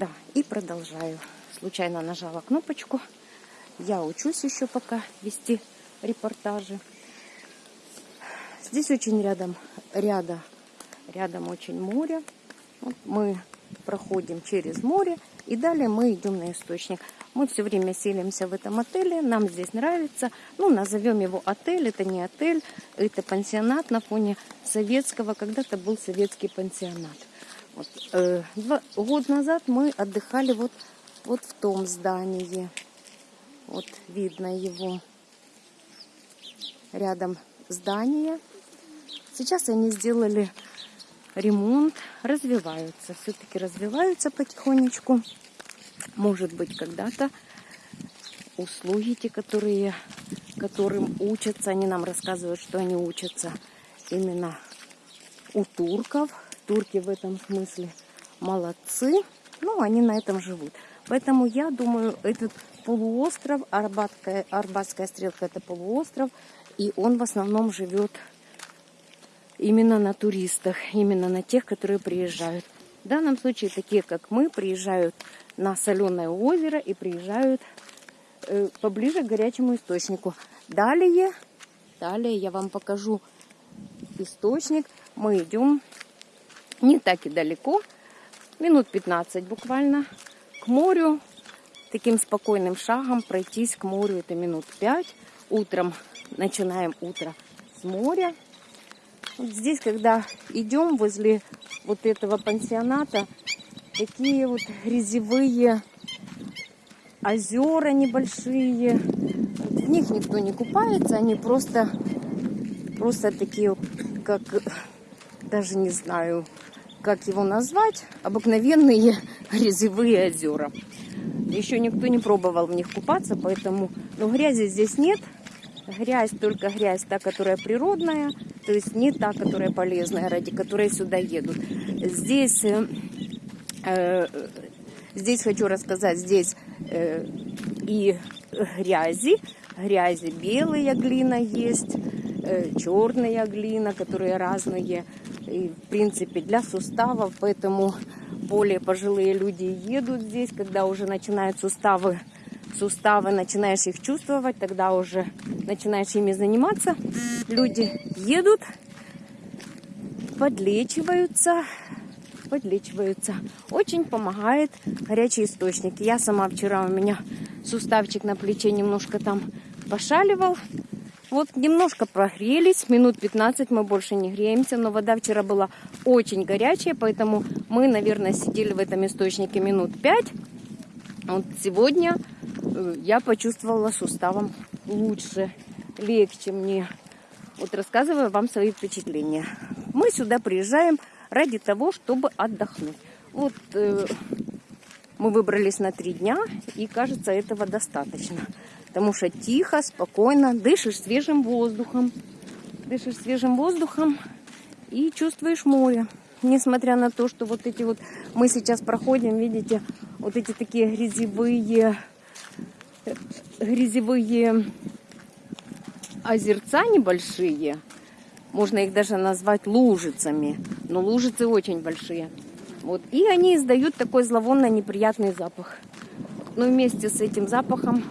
Да, и продолжаю. Случайно нажала кнопочку. Я учусь еще пока вести репортажи. Здесь очень рядом, ряда, рядом очень море. Вот мы проходим через море и далее мы идем на источник. Мы все время селимся в этом отеле, нам здесь нравится. Ну, назовем его отель, это не отель, это пансионат на фоне советского, когда-то был советский пансионат. Вот, э, два, год назад мы отдыхали вот, вот в том здании. Вот видно его рядом здание. Сейчас они сделали ремонт, развиваются, все-таки развиваются потихонечку. Может быть, когда-то услуги те, которые, которым учатся, они нам рассказывают, что они учатся именно у турков. Турки в этом смысле молодцы, ну, они на этом живут. Поэтому я думаю, этот полуостров, Арбатская, Арбатская стрелка это полуостров, и он в основном живет именно на туристах, именно на тех, которые приезжают. В данном случае такие, как мы, приезжают на соленое озеро и приезжают э, поближе к горячему источнику. Далее, далее я вам покажу источник. Мы идем не так и далеко, минут 15 буквально, к морю. Таким спокойным шагом пройтись к морю это минут 5. Утром начинаем утро с моря. Вот здесь, когда идем возле вот этого пансионата, такие вот грязевые озера небольшие. В них никто не купается, они просто, просто такие, как, даже не знаю, как его назвать, обыкновенные грязевые озера. Еще никто не пробовал в них купаться, поэтому, но грязи здесь нет. Грязь только грязь, та, которая природная, то есть не та, которая полезная, ради которой сюда едут. Здесь, э, э, здесь хочу рассказать, здесь э, и грязи, грязи белая глина есть, э, черная глина, которые разные, и, в принципе, для суставов, поэтому более пожилые люди едут здесь, когда уже начинают суставы суставы, начинаешь их чувствовать, тогда уже начинаешь ими заниматься. Люди едут, подлечиваются, подлечиваются. Очень помогает горячий источник. Я сама вчера у меня суставчик на плече немножко там пошаливал. Вот немножко прогрелись, минут 15 мы больше не греемся, но вода вчера была очень горячая, поэтому мы, наверное, сидели в этом источнике минут 5. Вот сегодня Э, я почувствовала суставом лучше, легче мне. Вот рассказываю вам свои впечатления. Мы сюда приезжаем ради того, чтобы отдохнуть. Вот э, мы выбрались на три дня, и кажется, этого достаточно. Потому что тихо, спокойно, дышишь свежим воздухом. Дышишь свежим воздухом и чувствуешь море. Несмотря на то, что вот эти вот мы сейчас проходим, видите, вот эти такие грязевые грязевые озерца небольшие. Можно их даже назвать лужицами. Но лужицы очень большие. Вот. И они издают такой зловонно неприятный запах. Но вместе с этим запахом,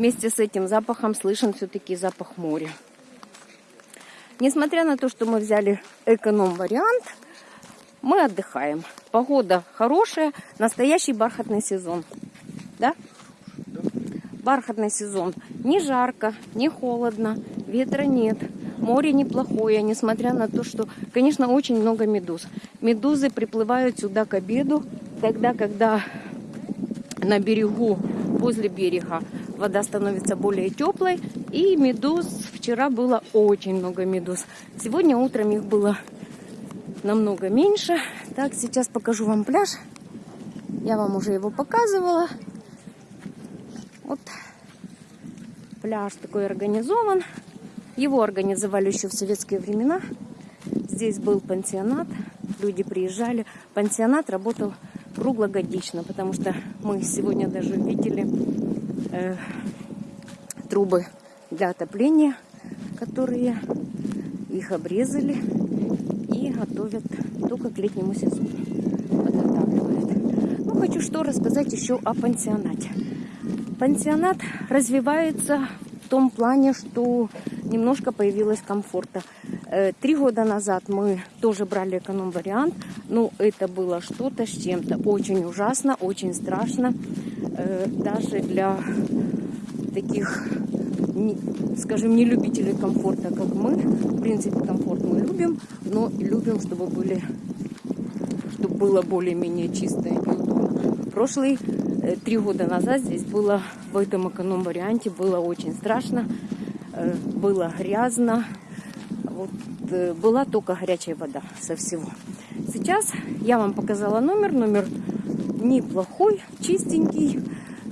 вместе с этим запахом слышен все-таки запах моря. Несмотря на то, что мы взяли эконом-вариант, мы отдыхаем. Погода хорошая, настоящий бархатный сезон. Да? бархатный сезон. Не жарко, не холодно, ветра нет. Море неплохое, несмотря на то, что, конечно, очень много медуз. Медузы приплывают сюда к обеду, тогда, когда на берегу, возле берега, вода становится более теплой. И медуз, вчера было очень много медуз. Сегодня утром их было намного меньше. Так, сейчас покажу вам пляж. Я вам уже его показывала. Вот пляж такой организован. Его организовали еще в советские времена. Здесь был пансионат, люди приезжали. Пансионат работал круглогодично, потому что мы сегодня даже видели э, трубы для отопления, которые их обрезали и готовят только к летнему сезону. Подготавливают. и что рассказать еще о пансионате. Пансионат развивается в том плане, что немножко появилось комфорта. Э, три года назад мы тоже брали эконом-вариант, но это было что-то с чем-то. Очень ужасно, очень страшно. Э, даже для таких, скажем, не любителей комфорта, как мы. В принципе, комфорт мы любим, но любим, чтобы были чтобы было более-менее чисто и удобно. Прошлый э, три года назад здесь было в этом эконом-варианте было очень страшно, было грязно, вот, э, была только горячая вода со всего. Сейчас я вам показала номер. Номер неплохой, чистенький,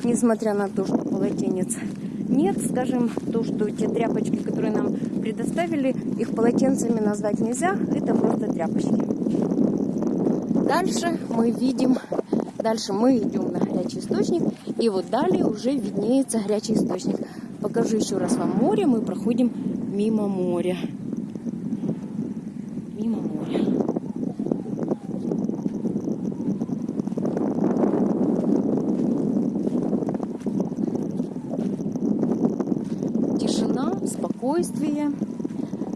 несмотря на то, что полотенец нет. Скажем, то, что те тряпочки, которые нам предоставили, их полотенцами назвать нельзя. Это просто тряпочки. Дальше мы видим, дальше мы идем на горячий источник. И вот далее уже виднеется горячий источник. Покажу еще раз вам море. Мы проходим мимо моря. спокойствие,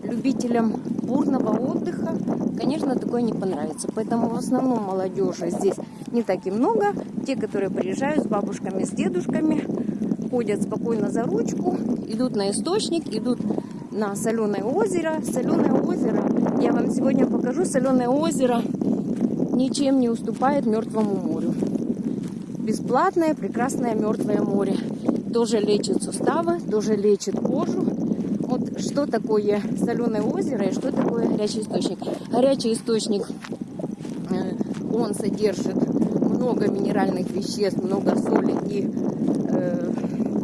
любителям бурного отдыха, конечно, такое не понравится. Поэтому в основном молодежи здесь не так и много. Те, которые приезжают с бабушками, с дедушками, ходят спокойно за ручку, идут на источник, идут на соленое озеро. Соленое озеро, я вам сегодня покажу, соленое озеро ничем не уступает Мертвому морю. Бесплатное, прекрасное Мертвое море. Тоже лечит суставы, тоже лечит кожу вот что такое соленое озеро и что такое горячий источник. Горячий источник, э, он содержит много минеральных веществ, много соли и э,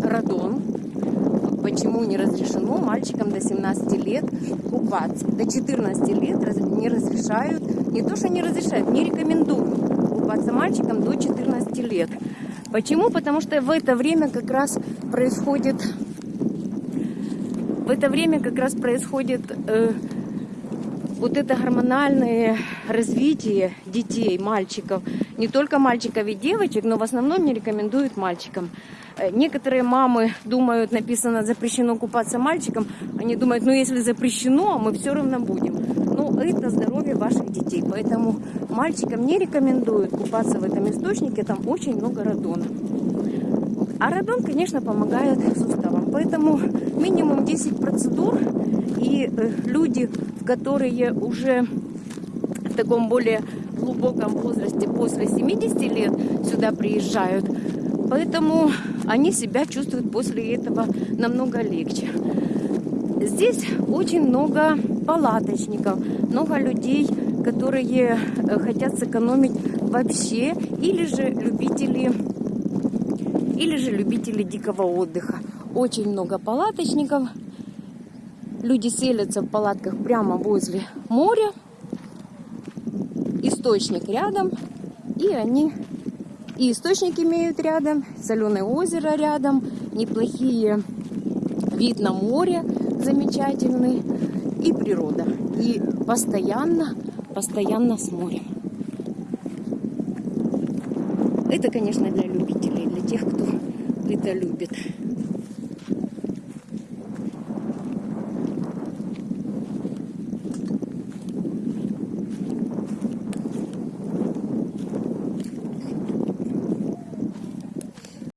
радон. Почему не разрешено мальчикам до 17 лет купаться? До 14 лет не разрешают, не то что не разрешают, не рекомендуют купаться мальчикам до 14 лет. Почему? Потому что в это время как раз происходит в это время как раз происходит э, вот это гормональное развитие детей, мальчиков. Не только мальчиков и девочек, но в основном не рекомендуют мальчикам. Э, некоторые мамы думают, написано запрещено купаться мальчикам. Они думают, ну если запрещено, мы все равно будем. Но это здоровье ваших детей. Поэтому мальчикам не рекомендуют купаться в этом источнике. Там очень много радона. А радон, конечно, помогает суставам. Поэтому минимум 10 процедур. И э, люди, которые уже в таком более глубоком возрасте, после 70 лет, сюда приезжают. Поэтому они себя чувствуют после этого намного легче. Здесь очень много палаточников, много людей, которые э, хотят сэкономить вообще, или же любители или же любители дикого отдыха. Очень много палаточников. Люди селятся в палатках прямо возле моря. Источник рядом. И они и источник имеют рядом, соленое озеро рядом, неплохие вид на море замечательный и природа. И постоянно, постоянно с морем. Это, конечно, для любителей, для тех, кто это любит.